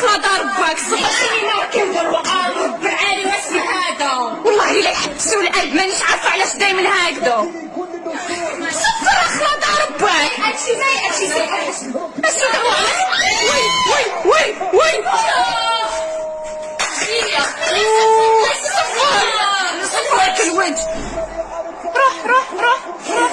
خطر باك صحيني كندير وقال رب العالي واسمع هذا. والله الا يحبسوا القلب مانيش عارفة علاش دايما هكذا. صفر خطر باك هادشي زي هادشي زي هادشي وي وي وي وي صفر صفر الوجه روح روح روح روح.